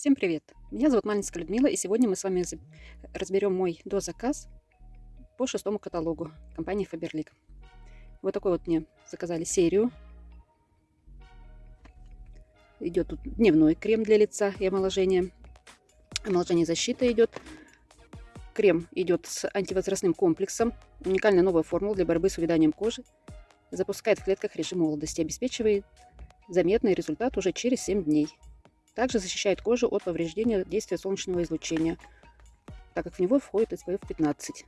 Всем привет! Меня зовут Малинская Людмила, и сегодня мы с вами разберем мой дозаказ по шестому каталогу компании Faberlic. Вот такой вот мне заказали серию. Идет тут дневной крем для лица и омоложения. Омоложение защита идет. Крем идет с антивозрастным комплексом. Уникальная новая формула для борьбы с увяданием кожи. Запускает в клетках режим молодости. Обеспечивает заметный результат уже через 7 дней. Также защищает кожу от повреждения действия солнечного излучения, так как в него входит SPF 15.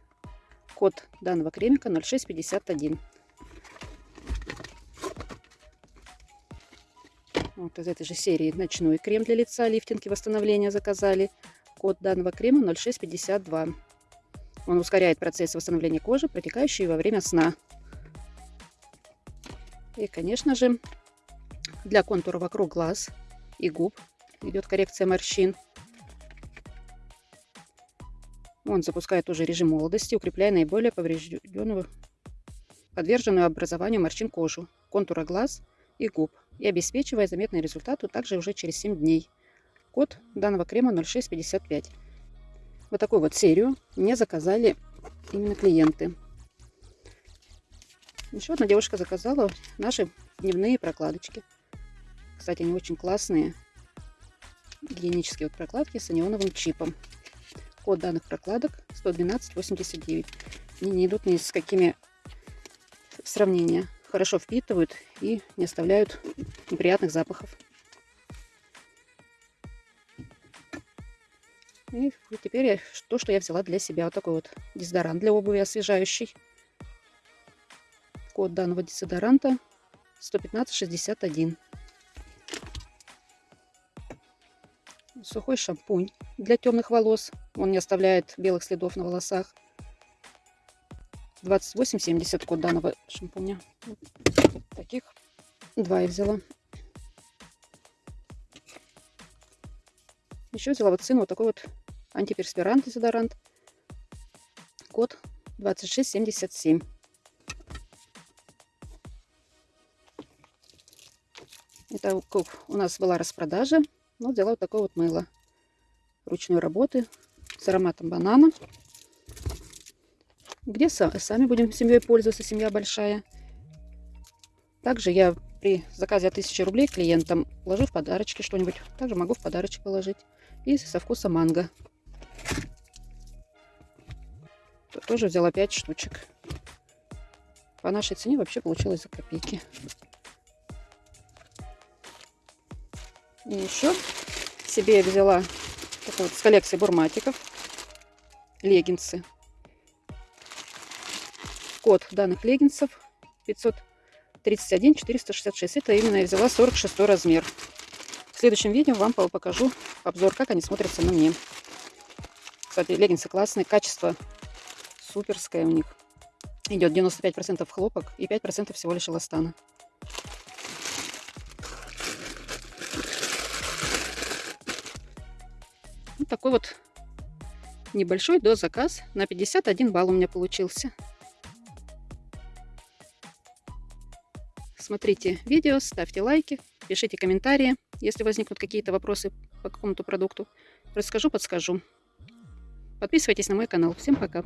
Код данного кремика 0651. Вот из этой же серии ночной крем для лица, лифтинг и восстановление заказали. Код данного крема 0652. Он ускоряет процесс восстановления кожи, протекающий во время сна. И, конечно же, для контура вокруг глаз и губ идет коррекция морщин. Он запускает уже режим молодости, укрепляя наиболее поврежденную, подверженную образованию морщин кожу, контура глаз и губ и обеспечивая заметный результат также уже через 7 дней. Код данного крема 0655. Вот такую вот серию мне заказали именно клиенты. Еще одна девушка заказала наши дневные прокладочки. Кстати, они очень классные гигиенические вот прокладки с анионовым чипом. Код данных прокладок 11289. Они не идут ни с какими сравнения. Хорошо впитывают и не оставляют неприятных запахов. И теперь я, то, что я взяла для себя. Вот такой вот дезодорант для обуви освежающий. Код данного дезодоранта 11561. Сухой шампунь для темных волос. Он не оставляет белых следов на волосах. 28,70 код данного шампуня. Таких два я взяла. Еще взяла вот сыну вот такой вот антиперспирант, дезодорант. Код 2677. Это у нас была распродажа ну, взяла вот такое вот мыло ручной работы с ароматом банана. Где сами будем семьей пользоваться, семья большая. Также я при заказе от 1000 рублей клиентам ложу в подарочки что-нибудь. Также могу в подарочек положить. И со вкуса манго. Тоже взяла 5 штучек. По нашей цене вообще получилось за копейки. И еще себе я взяла вот с коллекции бурматиков леггинсы. Код данных леггинсов 531 466. Это именно я взяла 46 размер. В следующем видео вам покажу обзор, как они смотрятся на мне. Кстати, леггинсы классные, качество суперское у них. Идет 95% хлопок и 5% всего лишь эластана. Вот такой вот небольшой дозаказ на 51 балл у меня получился. Смотрите видео, ставьте лайки, пишите комментарии, если возникнут какие-то вопросы по какому-то продукту. Расскажу, подскажу. Подписывайтесь на мой канал. Всем пока!